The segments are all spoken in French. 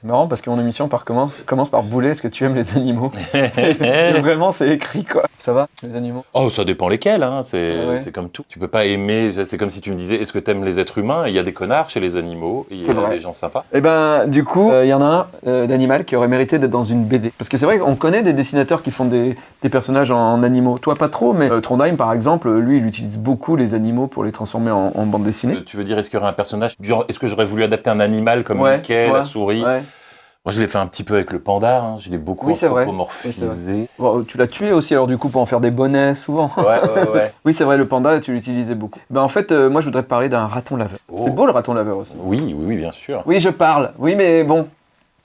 C'est marrant parce que mon émission par commence, commence par bouler est-ce que tu aimes les animaux Et Vraiment, c'est écrit quoi. Ça va, les animaux? Oh, ça dépend lesquels, hein. c'est Ah ouais. c'est comme tout. Tu peux pas aimer, c'est comme si tu me disais, est-ce que t'aimes les êtres humains? Il y a des connards chez les animaux, il y a vrai. des gens sympas. Eh ben, du coup, il y en a un euh, d'animal qui aurait mérité d'être dans une BD. Parce que c'est vrai qu'on connaît des dessinateurs qui font des, des personnages en, en animaux. Toi, pas trop, mais euh, Trondheim, par exemple, lui, il utilise beaucoup les animaux pour les transformer en, en bande dessinée. Euh, Tu veux dire, est-ce qu'il y aurait un personnage, est-ce que j'aurais voulu adapter un animal comme Ouais, Mickey, toi, la souris? Ouais. Moi, je l'ai fait un petit peu avec le panda, hein. je l'ai beaucoup Oui, anthropomorphisé. Bon, tu l'as tué aussi, alors du coup, pour en faire des bonnets, souvent. Ouais, ouais, ouais. oui, c'est vrai, le panda, tu l'utilisais beaucoup. Ben, en fait, euh, moi, je voudrais te parler d'un raton laveur. Oh. C'est beau, le raton laveur aussi. Oui, oui, oui, bien sûr. Oui, je parle. Oui, mais bon.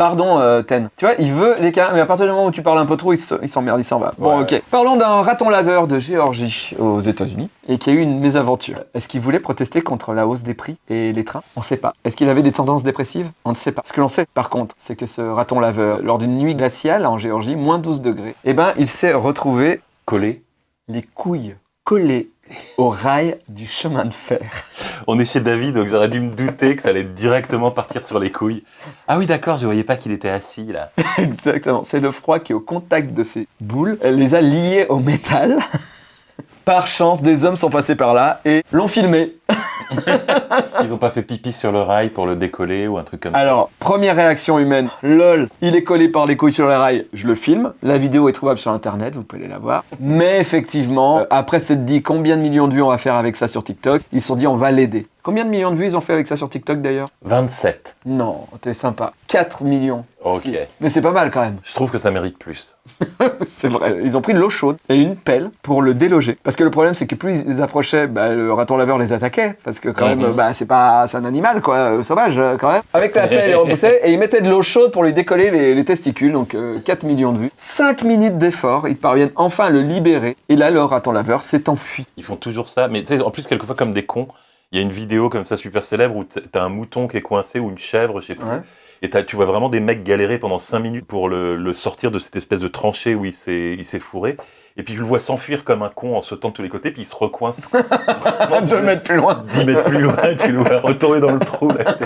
Pardon, euh, Ten. Tu vois, il veut les câlins, mais à partir du moment où tu parles un peu trop, il se- il s'emmerde, il s'en va. Bon, Ouais, ok. Parlons d'un raton laveur de Géorgie, aux États-Unis, et qui a eu une mésaventure. Est-ce qu'il voulait protester contre la hausse des prix et les trains? On ne sait pas. Est-ce qu'il avait des tendances dépressives? On ne sait pas. Ce que l'on sait, par contre, c'est que ce raton laveur, lors d'une nuit glaciale en Géorgie, moins 12 degrés, eh ben, il s'est retrouvé Collé. les couilles collées au rail du chemin de fer. On est chez David, donc j'aurais dû me douter que ça allait directement partir sur les couilles. Ah oui, d'accord, je voyais pas qu'il était assis là. Exactement, c'est le froid qui est au contact de ces boules, elle les a liées au métal. Par chance, des hommes sont passés par là et l'ont filmé. Ils ont pas fait pipi sur le rail pour le décoller ou un truc comme ça. Alors, première réaction humaine, lol, il est collé par les couilles sur les rails, je le filme. La vidéo est trouvable sur internet, vous pouvez aller la voir. Mais effectivement, euh, après s'être dit combien de millions de vues on va faire avec ça sur TikTok, ils se sont dit on va l'aider. Combien de millions de vues ils ont fait avec ça sur TikTok d'ailleurs? 27. Non, t'es sympa. 4 millions. Ok. Six. Mais c'est pas mal quand même. Je trouve que ça mérite plus. C'est vrai. Ils ont pris de l'eau chaude et une pelle pour le déloger. Parce que le problème, c'est que plus ils approchaient, bah, le raton laveur les attaquait. Parce que quand Mhm. même, bah, c'est pas, un animal, quoi, euh, sauvage, euh, quand même. Avec la pelle, ils repoussaient et ils mettaient de l'eau chaude pour lui décoller les, les testicules. Donc, euh, 4 millions de vues. 5 minutes d'effort, ils parviennent enfin à le libérer. Et là, le raton laveur s'est enfui. Ils font toujours ça, mais tu sais, en plus, quelquefois, comme des cons, il y a une vidéo comme ça super célèbre où t'as un mouton qui est coincé ou une chèvre, je sais plus. Ouais. Et tu vois vraiment des mecs galérer pendant 5 minutes pour le, le sortir de cette espèce de tranchée où il s'est fourré. Et puis tu le vois s'enfuir comme un con en sautant de tous les côtés, puis il se recoince. Vraiment, 2 mètres plus loin. 10 mètres plus loin, tu le vois retomber dans le trou. Là.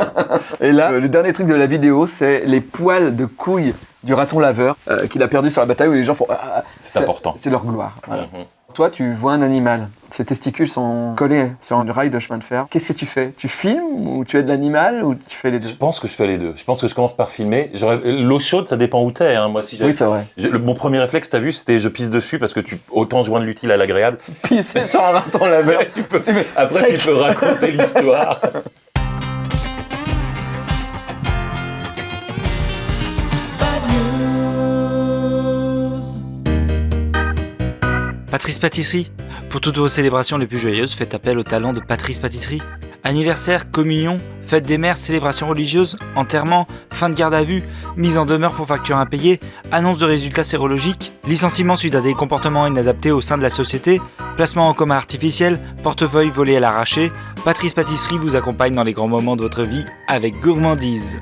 Et là, le dernier truc de la vidéo, c'est les poils de couilles du raton laveur euh, qu'il a perdu sur la bataille où les gens font. Ah, ah, C'est important. C'est leur gloire. Voilà. Mhm. Toi, tu vois un animal, ses testicules sont collés sur un rail de chemin de fer. Qu'est-ce que tu fais? Tu filmes ou tu aides l'animal ou tu fais les deux? Je pense que je fais les deux. Je pense que je commence par filmer. L'eau chaude, ça dépend où t'es. Hein. Moi, si Oui, c'est vrai. mon premier réflexe, t'as vu, c'était je pisse dessus parce que tu autant joindre l'utile à l'agréable. Pisser sur un raton laveur. tu peux, Tu après, check. tu peux raconter l'histoire. Patrice Pâtisserie. Pour toutes vos célébrations les plus joyeuses, faites appel au talent de Patrice Pâtisserie. Anniversaire, communion, fête des mères, célébrations religieuses, enterrement, fin de garde à vue, mise en demeure pour facture impayée, annonce de résultats sérologiques, licenciement suite à des comportements inadaptés au sein de la société, placement en coma artificiel, portefeuille volé à l'arraché, Patrice Pâtisserie vous accompagne dans les grands moments de votre vie avec gourmandise.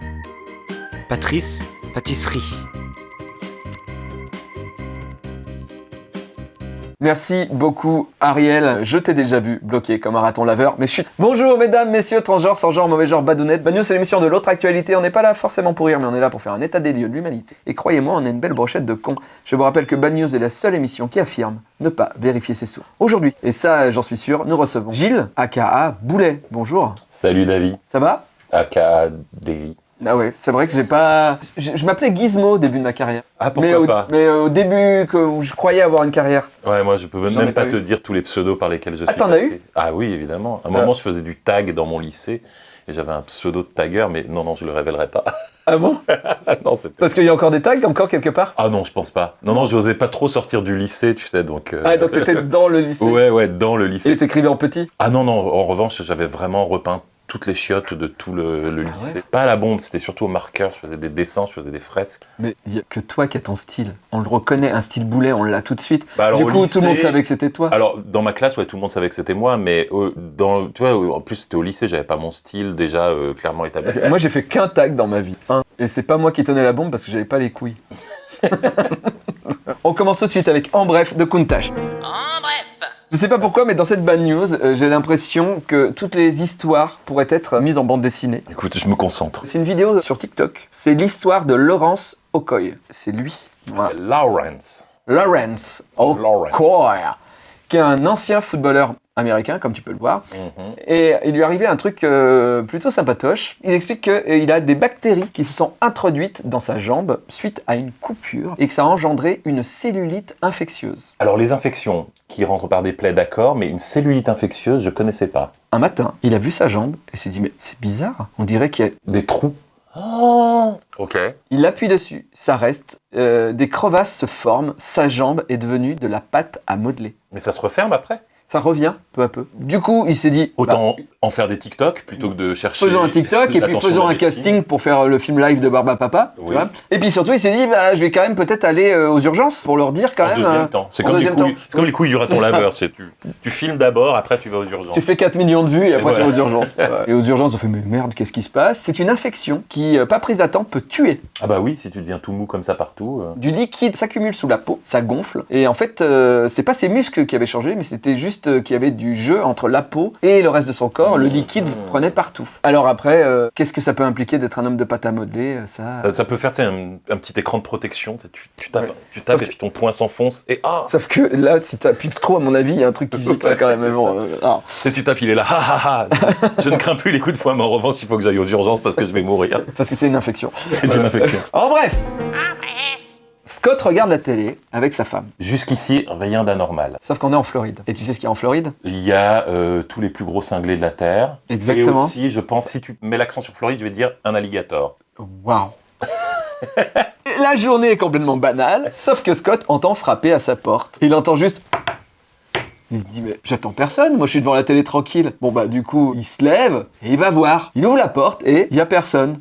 Patrice Pâtisserie. Merci beaucoup, Ariel. Je t'ai déjà vu bloqué comme un raton laveur, mais chut. Bonjour, mesdames, messieurs, transgenres, sans genre, mauvais genre, badounettes. Bagnou, c'est l'émission de l'autre actualité. On n'est pas là forcément pour rire, mais on est là pour faire un état des lieux de l'humanité. Et croyez-moi, on a une belle brochette de cons. Je vous rappelle que Bad News est la seule émission qui affirme ne pas vérifier ses sources. Aujourd'hui, et ça, j'en suis sûr, nous recevons Gilles, aka Boulet. Bonjour. Salut David, Ça va? Aka Davy. Ah ouais, c'est vrai que j'ai pas. Je, je m'appelais Gizmo au début de ma carrière. Ah pourquoi mais, au, pas mais au début, que, où je croyais avoir une carrière. Ouais, moi je peux même, pas pas te eu. dire tous les pseudos par lesquels je Ah, suis t'en as passé. Ah oui, évidemment. À un Ah. moment, je faisais du tag dans mon lycée et j'avais un pseudo de tagueur, mais non, non, je le révélerai pas. Ah bon non, c'était. Parce qu'il y a encore des tags, encore quelque part? Ah non, je pense pas. Non, non, j'osais pas trop sortir du lycée, tu sais, donc. euh, Ah, donc t'étais dans le lycée. Ouais, ouais, dans le Et lycée. t'écrivais en petit? Ah non, non, en revanche, j'avais vraiment repeint toutes les chiottes de tout le, le Ah lycée. Pas à la bombe, c'était surtout au marqueur. Je faisais des dessins, je faisais des fresques. Mais il y a que toi qui as ton style. On le reconnaît, un style boulet, on l'a tout de suite. Bah, alors, du coup, tout le monde savait que c'était toi. Alors, dans ma classe, ouais, tout le monde savait que c'était moi, mais euh, dans, tu vois, en plus, c'était au lycée, j'avais pas mon style déjà euh, clairement établi. Moi, j'ai fait qu'un tag dans ma vie. Un. Et c'est pas moi qui tenais la bombe parce que j'avais pas les couilles. on commence tout de suite avec En bref de Countach. En bref, Je sais pas pourquoi, mais dans cette bad news, euh, j'ai l'impression que toutes les histoires pourraient être mises en bande dessinée. Écoute, je me concentre. C'est une vidéo sur TikTok. C'est l'histoire de Laurence Okoye. C'est lui. Voilà. C'est Lawrence. Lawrence Lawrence. Okoye, qui est un ancien footballeur américain, comme tu peux le voir. Mhm. Et il lui est arrivé un truc euh, plutôt sympatoche. Il explique qu'il a des bactéries qui se sont introduites dans sa jambe suite à une coupure et que ça a engendré une cellulite infectieuse. Alors, les infections qui rentrent par des plaies, d'accord, mais une cellulite infectieuse, je connaissais pas. Un matin, il a vu sa jambe et s'est dit mais c'est bizarre, on dirait qu'il y a... Des trous. Ah. Ok. Il appuie dessus, ça reste, euh, des crevasses se forment, sa jambe est devenue de la pâte à modeler. Mais ça se referme après? Ça revient peu à peu. Du coup, il s'est dit, bah, Autant en faire des TikTok plutôt que de chercher. faisons un TikTok et puis faisons un casting pour faire le film live de Barba Papa. tu Oui. vois. Et puis surtout, il s'est dit, bah, je vais quand même peut-être aller euh, aux urgences pour leur dire quand En même. deuxième euh, temps. C'est comme, les couilles- c'est comme les couilles du raton laveur. c'est Tu, tu filmes d'abord, après tu vas aux urgences. Tu fais 4 millions de vues et après Et tu vas aux urgences. Et aux urgences, on fait mais merde, qu'est-ce qui se passe? C'est une infection qui, euh, pas prise à temps, peut tuer. Ah bah oui, si tu deviens tout mou comme ça partout. euh. Du liquide s'accumule sous la peau, ça gonfle. Et en fait, euh, c'est pas ses muscles qui avaient changé, mais c'était juste euh, qu'il y avait du jeu entre la peau et le reste de son corps. Le Mmh. liquide prenait partout. Alors après, euh, qu'est-ce que ça peut impliquer d'être un homme de pâte à modeler euh, ça... Ça, ça peut faire un, un petit écran de protection. tu tapes, Ouais. tu tapes Sauf et puis ton poing s'enfonce et ah Sauf que là, si tu appuies trop, à mon avis, il y a un truc qui gicle là quand même. Bon, euh, ah. Tu tapes, il est là. Ha, ha, ha. Je ne crains plus les coups de poing, mais en revanche, il faut que j'aille aux urgences parce que je vais mourir. parce que c'est une infection. C'est une infection. En bref Scott regarde la télé avec sa femme. Jusqu'ici, rien d'anormal. Sauf qu'on est en Floride. Et tu sais ce qu'il y a en Floride? Il y a euh, tous les plus gros cinglés de la Terre. Exactement. Et aussi, je pense, si tu mets l'accent sur Floride, je vais dire un alligator. Waouh La journée est complètement banale, sauf que Scott entend frapper à sa porte. Il entend juste... Il se dit, mais j'attends personne, moi je suis devant la télé tranquille. Bon bah du coup, il se lève et il va voir. Il ouvre la porte et il y a personne.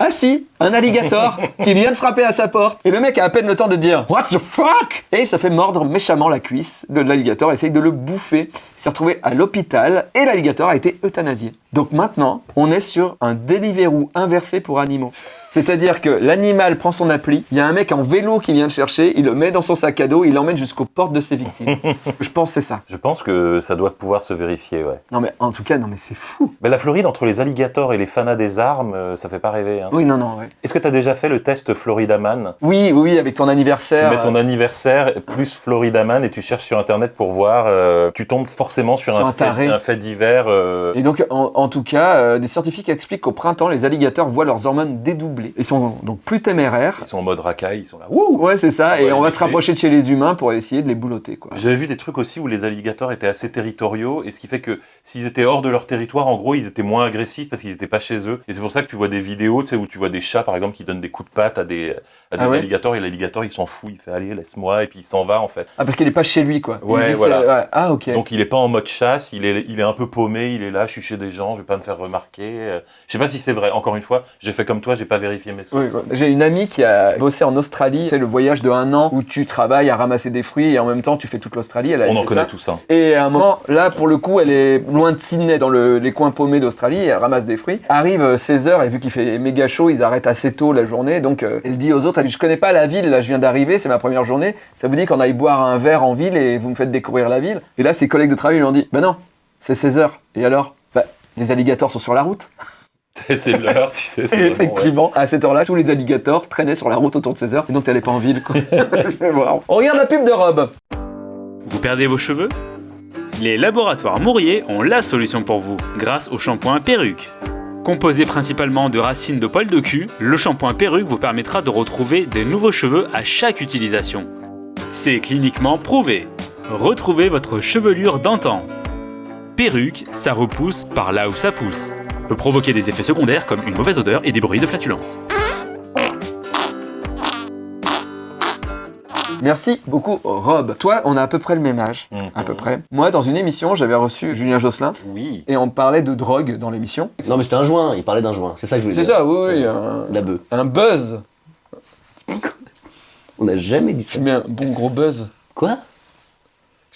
Ah si, un alligator qui vient de frapper à sa porte. Et le mec a à peine le temps de dire What the fuck? Et il se fait mordre méchamment la cuisse. Le- L'alligator essaye de le bouffer. Il s'est retrouvé à l'hôpital et l'alligator a été euthanasié. Donc maintenant, on est sur un Deliveroo inversé pour animaux. C'est-à-dire que l'animal prend son appli, il y a un mec en vélo qui vient le chercher, il le met dans son sac à dos, il l'emmène jusqu'aux portes de ses victimes. Je pense que c'est ça. Je pense que ça doit pouvoir se vérifier, ouais. Non mais en tout cas, non mais c'est fou. Mais la Floride, entre les alligators et les fanas des armes, euh, ça fait pas rêver. hein. Oui, non, non, ouais. Est-ce que tu as déjà fait le test Floridaman Oui, oui, oui, avec ton Tu anniversaire. mets ton anniversaire plus Floridaman et tu cherches sur internet pour voir. euh, tu tombes forcément sur, Sur un, fait, un fait divers. euh, Et donc, en, en tout cas, euh, des scientifiques expliquent qu'au printemps, les alligators voient leurs hormones dédoubler. Ils sont donc plus téméraires. Ils sont en mode racaille, ils sont là. Wouh Ouais, c'est ça. Et on va se rapprocher de chez les humains pour essayer de les boulotter. J'avais vu des trucs aussi où les alligators étaient assez territoriaux, et ce qui fait que s'ils étaient hors de leur territoire, en gros, ils étaient moins agressifs parce qu'ils n'étaient pas chez eux. Et c'est pour ça que tu vois des vidéos, tu où tu vois des chats, par exemple, qui donnent des coups de patte à des, à des Ah ouais alligators, et l'alligator, il s'en fout, il fait allez, laisse-moi, et puis il s'en va, en fait. Ah, parce qu'il est pas chez lui, quoi. Ouais, dit, voilà. ouais. Ah, ok. Donc il est pas en mode chasse, il est, il est un peu paumé, il est là, je suis chez des gens, je vais pas me faire remarquer. Euh, Je sais pas si c'est vrai. Encore une fois, j'ai fait comme toi, j'ai pas vérifié mes sources. ouais. J'ai une amie qui a bossé en Australie. C'est le voyage de un an où tu travailles à ramasser des fruits et en même temps tu fais toute l'Australie. On en connaît ça. tout ça. Et à un moment, là, pour le coup, elle est loin de Sydney, dans le- les coins paumés d'Australie, elle ramasse des fruits. Arrive 16h, et vu qu'il fait méga chaud, ils arrêtent assez tôt la journée. Donc, euh, elle dit aux autres, elle dit, je connais pas la ville, là, je viens d'arriver, c'est ma première journée. Ça vous dit qu'on aille boire un verre en ville et vous me faites découvrir la ville? Et là, ses collègues de travail lui ont dit, bah non, c'est 16h. Et alors? Bah, les alligators sont sur la route. c'est l'heure, tu sais. c'est Et ouais. effectivement, à cette heure-là, tous les alligators traînaient sur la route autour de 16h, et donc t'allais pas en ville, quoi. Je vais voir. On regarde la pub de Rob. Vous perdez vos cheveux? Les laboratoires Mourier ont la solution pour vous, grâce au shampoing perruque. Composé principalement de racines de poils de cul, le shampoing perruque vous permettra de retrouver de nouveaux cheveux à chaque utilisation. C'est cliniquement prouvé. Retrouvez votre chevelure d'antan. Perruque, ça repousse par là où ça pousse. Peut provoquer des effets secondaires comme une mauvaise odeur et des bruits de flatulence. Merci beaucoup, Rob. Toi, on a à peu près le même âge. Mhm. À peu près. Moi, dans une émission, j'avais reçu Julien Josselin Oui. et on parlait de drogue dans l'émission. Non, mais c'était un joint, il parlait d'un joint. C'est ça que je voulais C'est dire. ça, oui, oui. Un, La bœuf. un buzz. On n'a jamais dit ça. Tu mets un bon gros buzz. Quoi?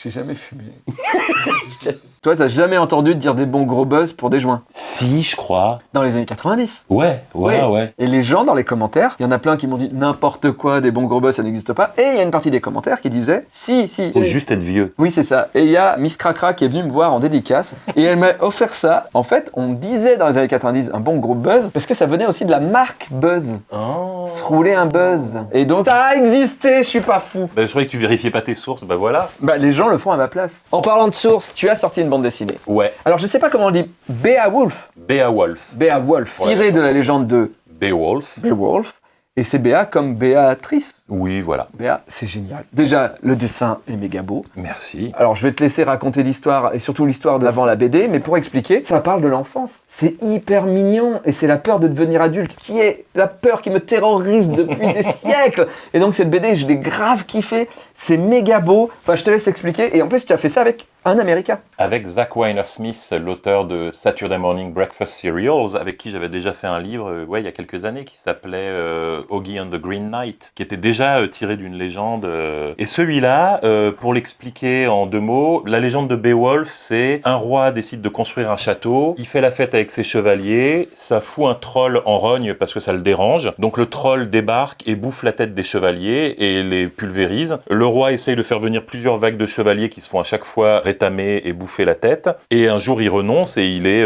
J'ai jamais fumé. Toi, t'as jamais entendu dire des bons gros buzz pour des joints? Si, je crois. Dans les années 90. Ouais, ouais, ouais. Et les gens dans les commentaires, il y en a plein qui m'ont dit n'importe quoi, des bons gros buzz, ça n'existe pas. Et il y a une partie des commentaires qui disait si, si. Faut juste être vieux. Oui, c'est ça. Et il y a Miss Cracra qui est venue me voir en dédicace et elle m'a offert ça. En fait, on disait dans les années 90 un bon gros buzz parce que ça venait aussi de la marque Buzz. Oh. Se rouler un buzz. Et donc, ça a existé, je suis pas fou. Bah, je croyais que tu vérifiais pas tes sources, bah voilà. Bah, les gens le font à ma place. En parlant de source, tu as sorti une bande dessinée. Ouais, Alors, je sais pas comment on dit. Beowulf. Beowulf. Beowulf. Ouais, tiré de la légende de Beowulf. Beowulf. Et c'est Béa comme Béatrice. Oui, voilà. C'est génial. Déjà, le dessin est méga beau. Merci. Alors, je vais te laisser raconter l'histoire, et surtout l'histoire d'avant la BD, mais pour expliquer, ça parle de l'enfance. C'est hyper mignon, et c'est la peur de devenir adulte qui est la peur qui me terrorise depuis des siècles. Et donc, cette BD, je l'ai grave kiffé. C'est méga beau. Enfin, je te laisse expliquer. Et en plus, tu as fait ça avec un Américain. Avec Zach Weiner Smith, l'auteur de Saturday Morning Breakfast Cereals, avec qui j'avais déjà fait un livre euh, ouais, il y a quelques années qui s'appelait euh, Oggy and the Green Knight, qui était déjà euh, tiré d'une légende. euh. Et celui-là, euh, pour l'expliquer en deux mots, la légende de Beowulf, c'est un roi décide de construire un château, il fait la fête avec ses chevaliers, ça fout un troll en rogne parce que ça le dérange. Donc le troll débarque et bouffe la tête des chevaliers et les pulvérise. Le roi essaye de faire venir plusieurs vagues de chevaliers qui se font à chaque fois rétamer et bouffer la tête. Et un jour, il renonce et il est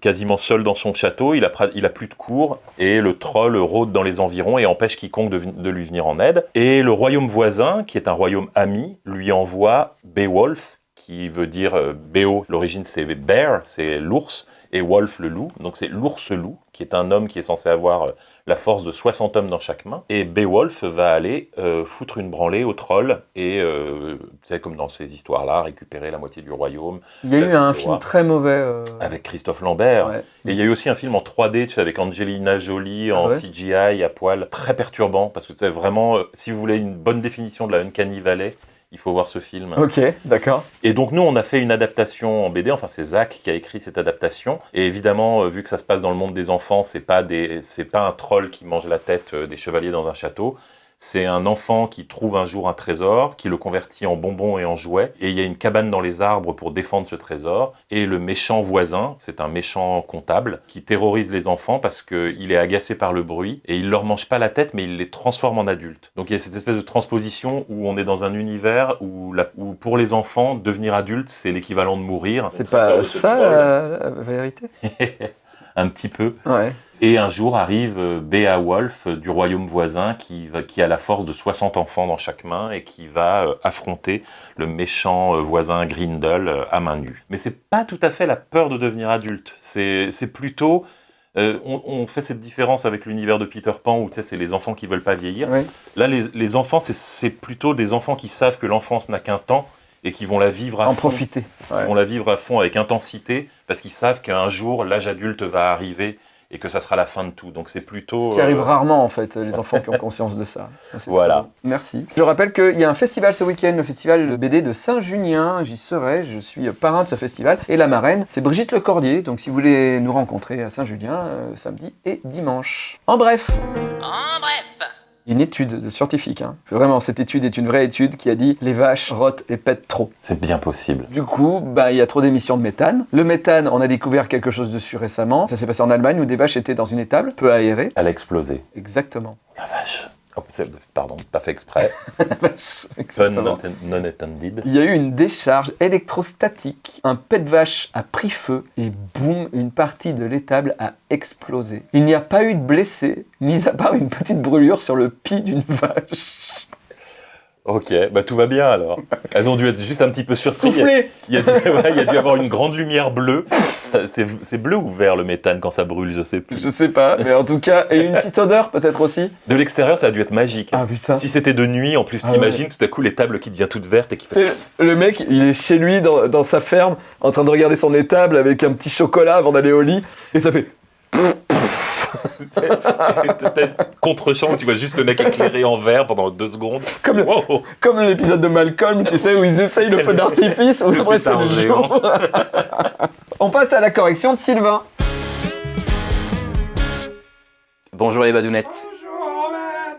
quasiment seul dans son château. Il a, plus de cour et le troll rôde dans les environs et empêche quiconque de lui venir en aide. Et le royaume voisin, qui est un royaume ami, lui envoie Beowulf, qui veut dire euh, Béo. L'origine, c'est bear, c'est l'ours, et Wolf, le loup. Donc c'est l'ours-loup, qui est un homme qui est censé avoir euh, la force de 60 hommes dans chaque main. Et Beowulf va aller euh, foutre une branlée au troll et, euh, tu sais, comme dans ces histoires-là, récupérer la moitié du royaume Il y a eu un film très mauvais. euh, avec Christophe Lambert. ouais. Et il y a eu aussi un film en 3D, tu sais, avec Angelina Jolie en Ah ouais CGI à poil, très perturbant, parce que tu sais, vraiment, si vous voulez une bonne définition de la Uncanny Valley, il faut voir ce film. Ok, d'accord. Et donc nous, on a fait une adaptation en BD. Enfin, c'est Zach qui a écrit cette adaptation. Et évidemment, euh, vu que ça se passe dans le monde des enfants, c'est pas des, pas un troll qui mange la tête euh, des chevaliers dans un château. C'est un enfant qui trouve un jour un trésor, qui le convertit en bonbons et en jouets. Et il y a une cabane dans les arbres pour défendre ce trésor. Et le méchant voisin, c'est un méchant comptable qui terrorise les enfants parce qu'il est agacé par le bruit et il leur mange pas la tête, mais il les transforme en adultes. Donc il y a cette espèce de transposition où on est dans un univers où, la- où pour les enfants, devenir adulte, c'est l'équivalent de mourir. C'est pas ça la, la vérité? Un petit peu. Ouais. Et un jour arrive euh, Beowulf euh, du royaume voisin qui, va- qui a la force de 60 enfants dans chaque main et qui va euh, affronter le méchant voisin Grindel à main nue. Mais c'est pas tout à fait la peur de devenir adulte. C'est plutôt. euh, on, on fait cette différence avec l'univers de Peter Pan où c'est les enfants qui veulent pas vieillir. Là, les, les enfants, c'est- c'est plutôt des enfants qui savent que l'enfance n'a qu'un temps et qui vont la vivre à En fond. profiter. Ouais. Ils vont la vivre à fond avec intensité parce qu'ils savent qu'un jour l'âge adulte va arriver et que ça sera la fin de tout. Donc c'est plutôt. Ce qui arrive euh, rarement en fait, les enfants qui ont conscience de ça. Voilà. Merci. Je rappelle qu'il y a un festival ce week-end, le festival de BD de Saint-Junien. J'y serai, je suis parrain de ce festival. Et la marraine, c'est Brigitte Lecordier. Donc si vous voulez nous rencontrer à Saint-Julien, euh, samedi et dimanche. En bref. En bref. Une étude de scientifique. hein. Vraiment, cette étude est une vraie étude qui a dit les vaches rotent et pètent trop. C'est bien possible. Du coup, bah, il y a trop d'émissions de méthane. Le méthane, on a découvert quelque chose dessus récemment. Ça s'est passé en Allemagne où des vaches étaient dans une étable peu aérée. Elle a explosé. Exactement. La vache. Oh, pardon, pas fait exprès. Exactement. non, intended. Il y a eu une décharge électrostatique, un pet de vache a pris feu et boum, une partie de l'étable a explosé. Il n'y a pas eu de blessés, mis à part une petite brûlure sur le pis d'une vache. Ok, bah tout va bien alors. Elles ont dû être juste un petit peu surprises. Il y, a dû, ouais, il y a dû avoir une grande lumière bleue. C'est bleu ou vert le méthane quand ça brûle, je sais plus. Je sais pas, mais en tout cas, et une petite odeur peut-être aussi. De l'extérieur, ça a dû être magique. Ah putain. Si c'était de nuit, en plus, Ah t'imagines tout à coup les tables qui deviennent toutes vertes et qui fait. Le mec, il est chez lui dans, dans sa ferme, en train de regarder son étable avec un petit chocolat avant d'aller au lit, et ça fait. Contre-champ où tu vois juste le mec éclairé en vert pendant deux secondes. Comme le- Wow. Comme l'épisode de Malcolm, tu sais, où ils essayent le feu d'artifice, Le après c'est le géant. jour. On passe à la correction de Sylvain. Bonjour les badounettes.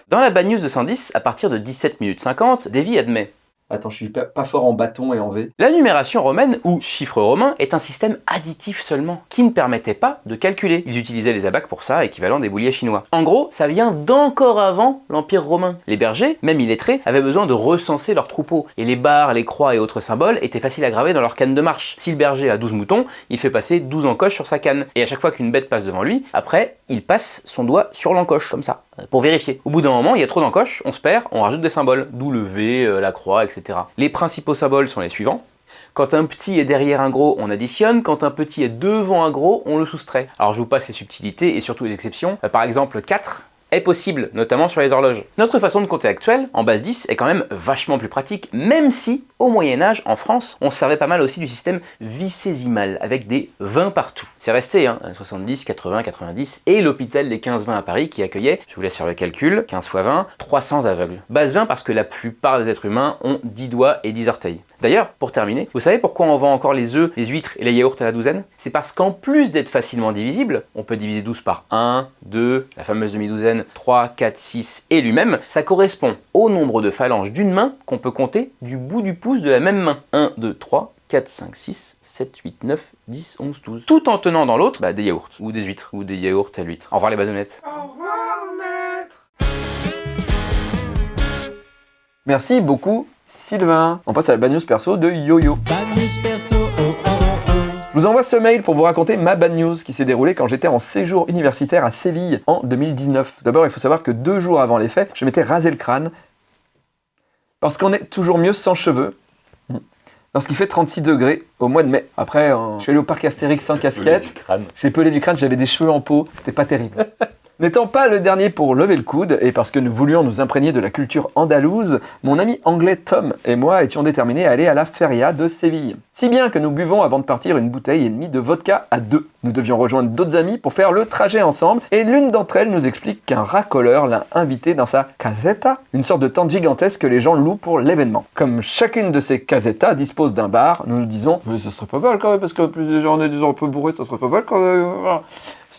Dans la bad news de 110, à partir de 17 minutes 50, Davy admet Attends, je suis pas, fort en bâton et en V. La numération romaine, ou chiffre romain, est un système additif seulement, qui ne permettait pas de calculer. Ils utilisaient les abacs pour ça, équivalent des bouliers chinois. En gros, ça vient d'encore avant l'Empire romain. Les bergers, même illettrés, avaient besoin de recenser leurs troupeaux, et les barres, les croix et autres symboles étaient faciles à graver dans leur canne de marche. Si le berger a 12 moutons, il fait passer 12 encoches sur sa canne, et à chaque fois qu'une bête passe devant lui, après, il passe son doigt sur l'encoche, comme ça, euh, pour vérifier. Au bout d'un moment, il y a trop d'encoches, on se perd, on rajoute des symboles, d'où le V, euh, la croix, etc. Les principaux symboles sont les suivants. Quand un petit est derrière un gros, on additionne. Quand un petit est devant un gros, on le soustrait. Alors je vous passe les subtilités et surtout les exceptions. Euh, Par exemple, 4 est possible, notamment sur les horloges. Notre façon de compter actuelle, en base 10, est quand même vachement plus pratique, même si, au Moyen-Âge, en France, on se servait pas mal aussi du système vicésimal, avec des 20 partout. C'est resté, hein, 70, 80, 90, et l'hôpital des 15-20 à Paris qui accueillait, je vous laisse faire le calcul, 15 x 20, 300 aveugles. Base 20 parce que la plupart des êtres humains ont 10 doigts et 10 orteils. D'ailleurs, pour terminer, vous savez pourquoi on vend encore les œufs, les huîtres et les yaourts à la douzaine? C'est parce qu'en plus d'être facilement divisible, on peut diviser 12 par 1, 2, la fameuse demi-douzaine, 3, 4, 6 et lui-même, ça correspond au nombre de phalanges d'une main qu'on peut compter du bout du pouce de la même main. 1, 2, 3, 4, 5, 6, 7, 8, 9, 10, 11, 12. Tout en tenant dans l'autre bah, des yaourts, ou des huîtres, ou des yaourts à l'huître. Au revoir les badounettes. Merci beaucoup, Sylvain. On passe à la bad news perso de Yo-Yo. Je vous envoie ce mail pour vous raconter ma bad news qui s'est déroulée quand j'étais en séjour universitaire à Séville en 2019. D'abord, il faut savoir que deux jours avant les faits, je m'étais rasé le crâne parce qu'on est toujours mieux sans cheveux. Lorsqu'il fait 36 degrés au mois de mai. Après, euh, je suis allé au parc Astérix sans casquette. J'ai pelé du crâne, j'avais des cheveux en peau, c'était pas terrible. N'étant pas le dernier pour lever le coude, et parce que nous voulions nous imprégner de la culture andalouse, mon ami anglais Tom et moi étions déterminés à aller à la feria de Séville. Si bien que nous buvons avant de partir une bouteille et demie de vodka à deux. Nous devions rejoindre d'autres amis pour faire le trajet ensemble, et l'une d'entre elles nous explique qu'un racoleur l'a invité dans sa casetta, une sorte de tente gigantesque que les gens louent pour l'événement. Comme chacune de ces casetas dispose d'un bar, nous nous disons « Mais ce serait pas mal quand même, parce que plus les gens on est gens un peu bourrés, ça serait pas mal quand même...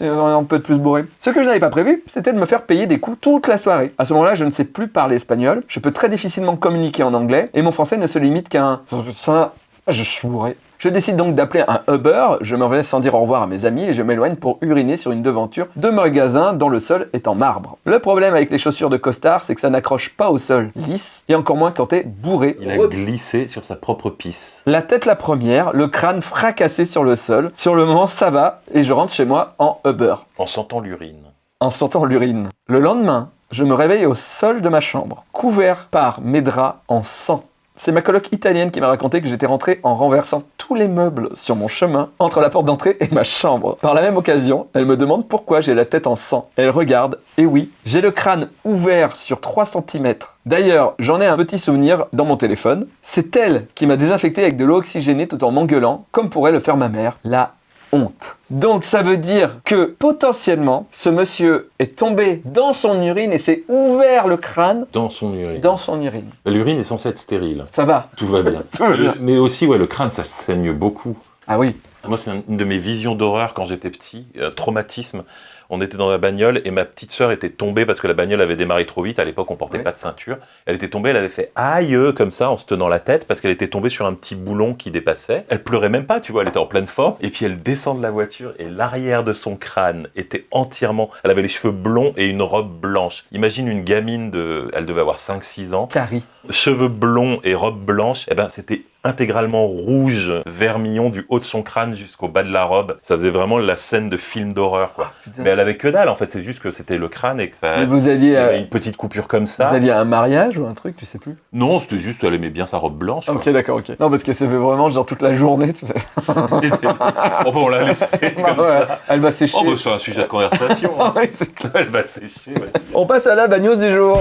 On peut être plus bourré. Ce que je n'avais pas prévu, c'était de me faire payer des coups toute la soirée. À ce moment-là, je ne sais plus parler espagnol, je peux très difficilement communiquer en anglais, et mon français ne se limite qu'à un... Ça, je suis bourré. Je décide donc d'appeler un Uber, je me reviens sans dire au revoir à mes amis et je m'éloigne pour uriner sur une devanture de magasin dont le sol est en marbre. Le problème avec les chaussures de costard, c'est que ça n'accroche pas au sol lisse, et encore moins quand t'es bourré. Il a Oups. glissé sur sa propre pisse. La tête la première, le crâne fracassé sur le sol. Sur le moment, ça va, et je rentre chez moi en Uber, En sentant l'urine. en sentant l'urine. Le lendemain, je me réveille au sol de ma chambre, couvert par mes draps en sang. C'est ma coloc italienne qui m'a raconté que j'étais rentré en renversant tous les meubles sur mon chemin entre la porte d'entrée et ma chambre. Par la même occasion, elle me demande pourquoi j'ai la tête en sang. Elle regarde, et oui, j'ai le crâne ouvert sur 3 cm. D'ailleurs, j'en ai un petit souvenir dans mon téléphone. C'est elle qui m'a désinfecté avec de l'eau oxygénée tout en m'engueulant, comme pourrait le faire ma mère. La honte. Donc ça veut dire que potentiellement, ce monsieur est tombé dans son urine et s'est ouvert le crâne Dans son urine. dans son urine. L'urine est censée être stérile. Ça va Tout va bien. Tout va bien. Le- mais aussi, ouais, le crâne, ça saigne beaucoup. Ah oui. Moi, c'est un- une de mes visions d'horreur quand j'étais petit, euh, traumatisme. On était dans la bagnole et ma petite sœur était tombée parce que la bagnole avait démarré trop vite. À l'époque, on portait Ouais. pas de ceinture. Elle était tombée, elle avait fait aïe comme ça en se tenant la tête parce qu'elle était tombée sur un petit boulon qui dépassait. Elle pleurait même pas, tu vois, elle était en pleine forme. Et puis elle descend de la voiture et l'arrière de son crâne était entièrement. Elle avait les cheveux blonds et une robe blanche. Imagine une gamine de. Elle devait avoir 5-6 ans Carrie. cheveux blonds et robe blanche, eh ben c'était intégralement rouge, vermillon du haut de son crâne jusqu'au bas de la robe. Ça faisait vraiment la scène de film d'horreur, quoi. Putain. Mais elle avait que dalle, en fait. C'est juste que c'était le crâne et que ça. Mais vous alliez, y euh, une petite coupure comme vous ça. alliez à un mariage ou un truc, tu sais plus? Non, c'était juste, elle aimait bien sa robe blanche. Ah. Ok, d'accord, ok. Non, parce que ça fait vraiment genre toute la journée. tu fais- oh, bah, on l'a laissé comme Ouais, ça. Elle va sécher. Oh, bah, c'est un sujet de conversation. hein. Ah ouais, c'est clair. elle va sécher. ouais. On passe à la news du jour.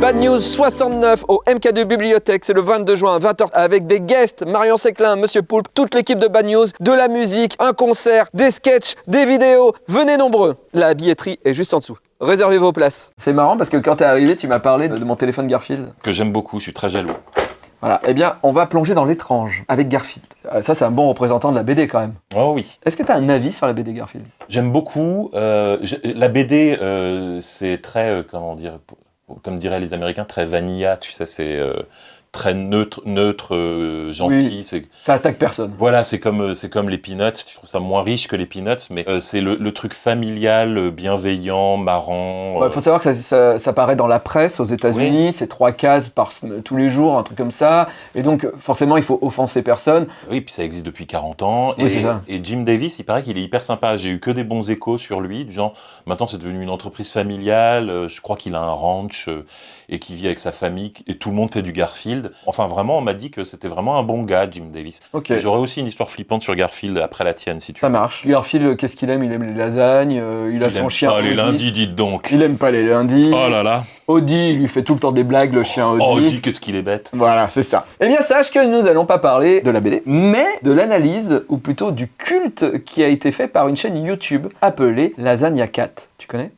Bad News 69 au MK2 Bibliothèque, c'est le 22 juin, 20h, avec des guests, Marion Séclin, Monsieur Poulpe, toute l'équipe de Bad News, de la musique, un concert, des sketchs, des vidéos. Venez nombreux. La billetterie est juste en dessous. Réservez vos places. C'est marrant parce que quand t'es arrivé, tu m'as parlé de mon téléphone Garfield. Que j'aime beaucoup, je suis très jaloux. Voilà, eh bien, on va plonger dans l'étrange avec Garfield. Euh, Ça, c'est un bon représentant de la BD quand même. Oh oui. Est-ce que tu as un avis sur la BD Garfield? J'aime beaucoup. euh, la BD, euh, c'est très, euh, comment dire, comme diraient les Américains, très vanilla, tu sais, c'est euh, très neutre, neutre euh, gentil. c'est Ça attaque personne. Voilà, c'est comme, euh, c'est comme les Peanuts, tu trouves ça moins riche que les Peanuts, mais euh, c'est le, le truc familial, bienveillant, marrant. Il euh, faut savoir que ça, ça, ça paraît dans la presse aux États-Unis, c'est trois cases par tous les jours, un truc comme ça. Et donc, forcément, il faut offenser personne. Oui, puis ça existe depuis 40 ans. Oui, et, ça. et Jim Davis, il paraît qu'il est hyper sympa. J'ai eu que des bons échos sur lui. Genre, maintenant, c'est devenu une entreprise familiale. Je crois qu'il a un ranch et qu'il vit avec sa famille. Et tout le monde fait du Garfield. Enfin, vraiment, on m'a dit que c'était vraiment un bon gars, Jim Davis. Ok, J'aurais aussi une histoire flippante sur Garfield après la tienne, si tu ça veux. marche. Garfield, qu'est-ce qu'il aime? Il aime les lasagnes, euh, il a Il son aime chien. pas les Audi. lundis, dites donc. Il aime pas les lundis. Oh là là. Audi, il lui fait tout le temps des blagues, le chien Audi. Oh, dis qu'est-ce qu'il est bête. Voilà, c'est ça. Eh bien, sache que nous allons pas parler de la BD, mais de l'analyse, ou plutôt du culte qui a été fait par une chaîne YouTube appelée Lasagna Cat. Tu connais?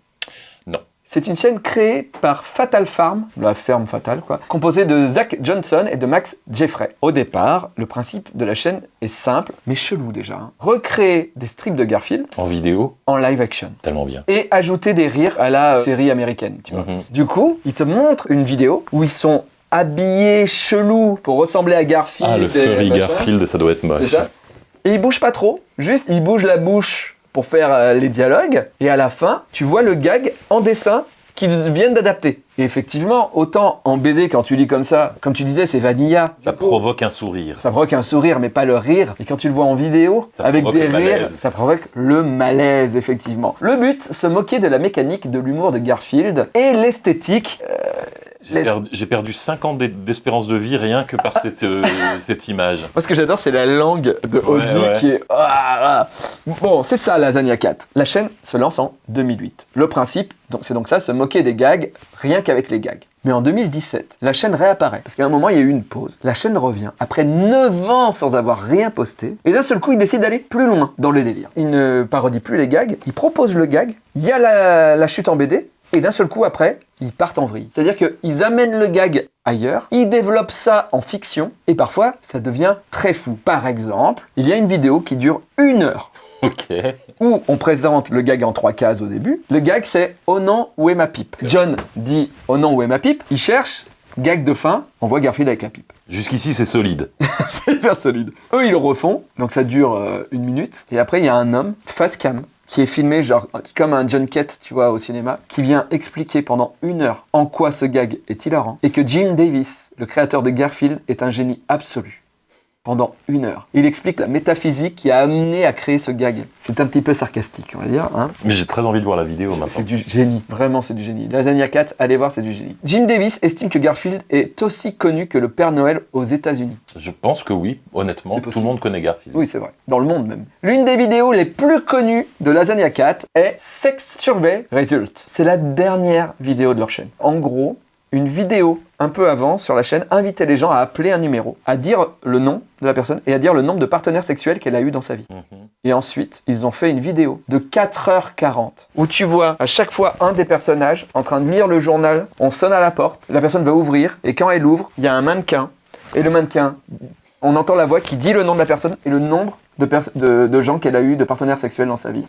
C'est une chaîne créée par Fatal Farm, la ferme fatale quoi, composée de Zach Johnson et de Max Jeffrey. Au départ, le principe de la chaîne est simple, mais chelou déjà. hein. Recréer des strips de Garfield En vidéo, en live action tellement bien. et ajouter des rires à la euh, série américaine, tu vois. Mhm. Du coup, ils te montrent une vidéo où ils sont habillés chelous pour ressembler à Garfield. Ah, le et furry machin. Garfield, ça doit être C'est moche. ça. Et ils bougent pas trop, juste ils bougent la bouche pour faire euh, les dialogues. Et à la fin, tu vois le gag en dessin qu'ils viennent d'adapter. Et effectivement, autant en BD, quand tu lis comme ça, comme tu disais, c'est vanilla. Ça provoque un sourire. Ça provoque un sourire, mais pas le rire. Et quand tu le vois en vidéo, Ça avec des rires, malaise. ça provoque le malaise, effectivement. Le but, se moquer de la mécanique de l'humour de Garfield et l'esthétique. euh, Les- j'ai perdu 5 ans d'e- d'espérance de vie rien que par cette, euh, cette image. Moi, ce que j'adore, c'est la langue de Audi ouais. qui est. Ah, ah. Bon, c'est ça, Lasagna 4. La chaîne se lance en 2008. Le principe, c'est donc ça, se moquer des gags, rien qu'avec les gags. Mais en 2017, la chaîne réapparaît. Parce qu'à un moment, il y a eu une pause. La chaîne revient après 9 ans sans avoir rien posté. Et d'un seul coup, il décide d'aller plus loin dans le délire. Il ne parodie plus les gags, il propose le gag. Il y a la, la chute en BD. Et d'un seul coup, après, ils partent en vrille. C'est-à-dire qu'ils amènent le gag ailleurs, ils développent ça en fiction, et parfois, ça devient très fou. Par exemple, il y a une vidéo qui dure une heure, Ok. où on présente le gag en trois cases au début. Le gag, c'est « Oh non, où est ma pipe ?» John dit « Oh non, où est ma pipe ?» Il cherche, gag de fin, on voit Garfield avec la pipe. Jusqu'ici, c'est solide. C'est hyper solide. Eux, ils le refont, donc ça dure euh, une minute. Et après, il y a un homme, face cam, qui est filmé genre comme un junket, tu vois, au cinéma, qui vient expliquer pendant une heure en quoi ce gag est hilarant et que Jim Davis, le créateur de Garfield, est un génie absolu. Pendant une heure. Il explique la métaphysique qui a amené à créer ce gag. C'est un petit peu sarcastique, on va dire. Hein Mais j'ai très envie de voir la vidéo c'est maintenant. du génie, vraiment c'est du génie. Lasagna 4, allez voir, c'est du génie. Jim Davis estime que Garfield est aussi connu que le Père Noël aux États-Unis. Je pense que oui, honnêtement. C'est Tout le monde connaît Garfield. Oui, c'est vrai. Dans le monde même. L'une des vidéos les plus connues de Lasagna 4 est Sex Survey Result. C'est la dernière vidéo de leur chaîne. En gros, une vidéo un peu avant sur la chaîne invitait les gens à appeler un numéro, à dire le nom de la personne et à dire le nombre de partenaires sexuels qu'elle a eu dans sa vie. Mhm. Et ensuite, ils ont fait une vidéo de 4h40 où tu vois à chaque fois un des personnages en train de lire le journal. On sonne à la porte, la personne va ouvrir et quand elle ouvre, il y a un mannequin. Et le mannequin, on entend la voix qui dit le nom de la personne et le nombre de, de gens qu'elle a eu de partenaires sexuels dans sa vie.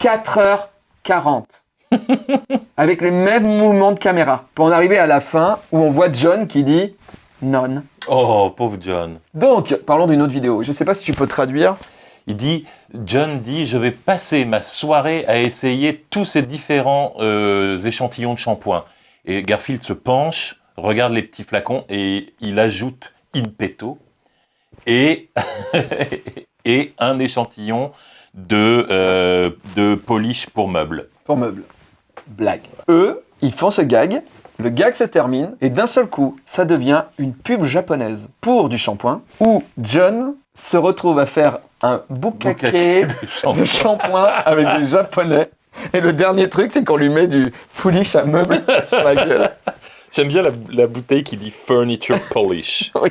4h40 avec les mêmes mouvements de caméra pour en arriver à la fin où on voit John qui dit non. Oh, pauvre John. Donc, parlons d'une autre vidéo. Je sais pas si tu peux traduire. Il dit, John dit, je vais passer ma soirée à essayer tous ces différents euh, échantillons de shampoing. Et Garfield se penche, regarde les petits flacons et il ajoute in petto et, et un échantillon de, euh, de polish pour meubles. pour meubles. Blague. Eux, ils font ce gag, le gag se termine, et d'un seul coup, ça devient une pub japonaise pour du shampoing, où John se retrouve à faire un boucaquet de shampoing avec des japonais. Et le dernier truc, c'est qu'on lui met du polish à meubles sur la gueule. J'aime bien la, la bouteille qui dit furniture polish. Oui.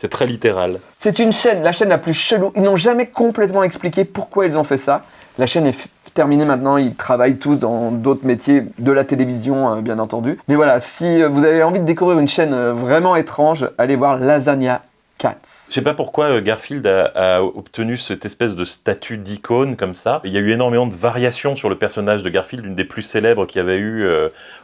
C'est très littéral. C'est une chaîne, la chaîne la plus chelou. Ils n'ont jamais complètement expliqué pourquoi ils ont fait ça. La chaîne est terminée maintenant, ils travaillent tous dans d'autres métiers de la télévision, euh, bien entendu. Mais voilà, si euh, vous avez envie de découvrir une chaîne euh, vraiment étrange, allez voir Lasagna. Je sais pas pourquoi Garfield a, obtenu cette espèce de statut d'icône comme ça. Il y a eu énormément de variations sur le personnage de Garfield. Une des plus célèbres qu'il y avait eu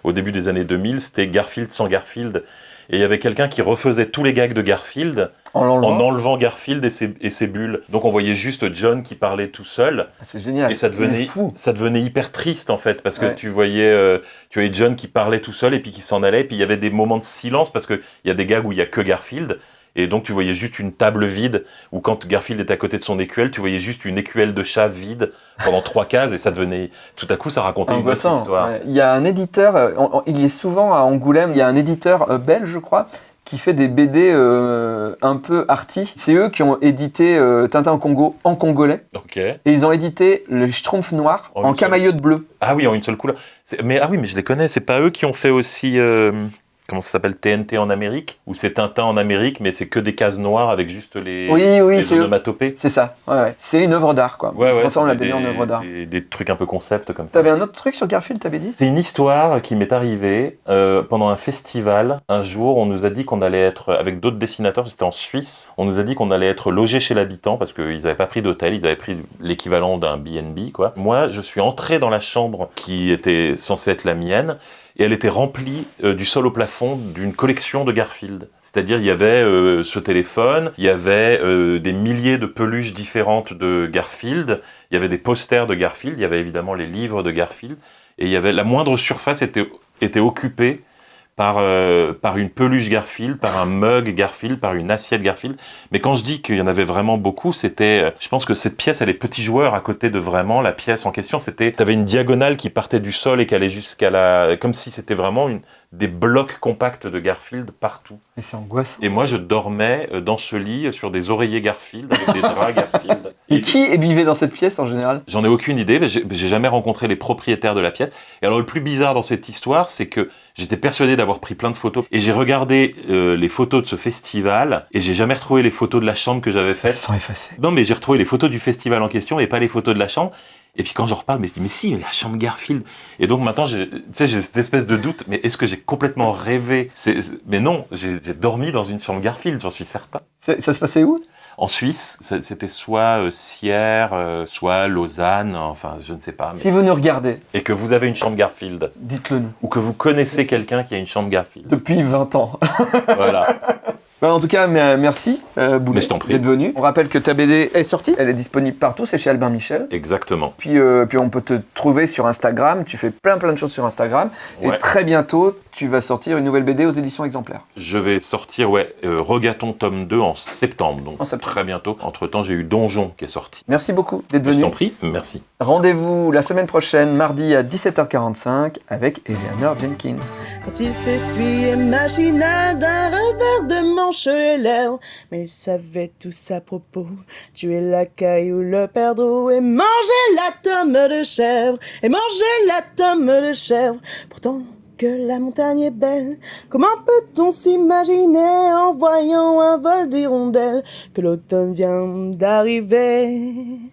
au début des années 2000, c'était Garfield sans Garfield. Et il y avait quelqu'un qui refaisait tous les gags de Garfield En enlevant Garfield et ses, et ses bulles. Donc on voyait juste John qui parlait tout seul. Ah, C'est génial. Et ça devenait, fou. ça devenait hyper triste en fait, parce que Ouais. tu voyais, euh, tu voyais John qui parlait tout seul et puis qui s'en allait, et puis il y avait des moments de silence parce qu'il y a des gags où il y a que Garfield, et donc tu voyais juste une table vide, ou quand Garfield était à côté de son écuelle, tu voyais juste une écuelle de chat vide pendant trois cases, et ça devenait, tout à coup ça racontait une autre histoire. ouais. Il y a un éditeur, euh, en- en- il est souvent à Angoulême, il y a un éditeur euh, belge, je crois, qui fait des BD euh, un peu arty. C'est eux qui ont édité euh, Tintin au Congo en congolais. Ok. Et ils ont édité le Schtroumpf noir Oh, en camaillot de bleu. Ah oui, en une seule couleur. Mais ah oui, mais je les connais. C'est pas eux qui ont fait aussi euh, comment ça s'appelle? TNT en Amérique? Ou c'est Tintin en Amérique, mais c'est que des cases noires avec juste les, Oui, oui, les c'est eux. onomatopées? C'est ça. Ouais, ouais. C'est une œuvre d'art, quoi. Ouais, ouais. transforme la des- BD en œuvre d'art. Des, des trucs un peu concept comme ça. T'avais un autre truc sur Garfield, t'avais dit? C'est une histoire qui m'est arrivée euh, pendant un festival. Un jour, on nous a dit qu'on allait être, avec d'autres dessinateurs, c'était en Suisse, on nous a dit qu'on allait être logé chez l'habitant parce qu'ils n'avaient pas pris d'hôtel, ils avaient pris l'équivalent d'un BNB, quoi. Moi, je suis entré dans la chambre qui était censée être la mienne et elle était remplie euh, du sol au plafond d'une collection de Garfield. C'est-à-dire, il y avait euh, ce téléphone, il y avait euh, des milliers de peluches différentes de Garfield, il y avait des posters de Garfield, il y avait évidemment les livres de Garfield, et il avait la moindre surface était occupée par, euh, par une peluche Garfield, par un mug Garfield, par une assiette Garfield. Mais quand je dis qu'il y en avait vraiment beaucoup, c'était, euh, je pense que cette pièce, elle est petit joueur à côté de vraiment la pièce en question. C'était, t'avais une diagonale qui partait du sol et qui allait jusqu'à la, comme si c'était vraiment une, des blocs compacts de Garfield partout. Et c'est angoissant. Et moi, je dormais euh, dans ce lit euh, sur des oreillers Garfield avec des draps Garfield. Et qui vivait dans cette pièce en général? J'en ai aucune idée, mais j'ai jamais rencontré les propriétaires de la pièce. Et alors le plus bizarre dans cette histoire, c'est que j'étais persuadé d'avoir pris plein de photos et j'ai regardé euh, les photos de ce festival et j'ai jamais retrouvé les photos de la chambre que j'avais Ils faite. sont effacés. Non, mais j'ai retrouvé les photos du festival en question et pas les photos de la chambre. Et puis quand j'en reparle, mais je dis mais si, mais la chambre Garfield. Et donc maintenant, tu sais, j'ai cette espèce de doute. Mais est-ce que j'ai complètement rêvé? Mais non, j'ai dormi dans une chambre Garfield, j'en suis certain. Ça se passait où? En Suisse, c'était soit euh, Sierre, euh, soit Lausanne, enfin je ne sais pas. mais- Si vous nous regardez, Et que vous avez une chambre Garfield, dites-le nous. ou que vous connaissez quelqu'un qui a une chambre Garfield. Depuis 20 ans. voilà. Bah, en tout cas, mais- merci, euh, Boulet, d'être venu. On rappelle que ta BD est sortie, elle est disponible partout, c'est chez Albin Michel. Exactement. Puis, euh, puis on peut te trouver sur Instagram, tu fais plein plein de choses sur Instagram. Ouais. Et très bientôt, tu vas sortir une nouvelle BD aux éditions exemplaires. Je vais sortir, ouais, euh, Regaton tome 2 en septembre, donc En septembre. très bientôt. Entre temps, j'ai eu Donjon qui est sorti. Merci beaucoup d'être Je venu. t'en prie, merci. Rendez-vous la semaine prochaine, mardi à 17h45, avec Eleanor Jenkins. Quand il s'essuyait machinal d'un revers de manche les lèvres, mais il savait tout à propos. Tuer la caillou, le perdreau et manger la tome de chèvre, et manger la tome de chèvre. Pourtant, que la montagne est belle, comment peut-on s'imaginer en voyant un vol d'hirondelles que l'automne vient d'arriver?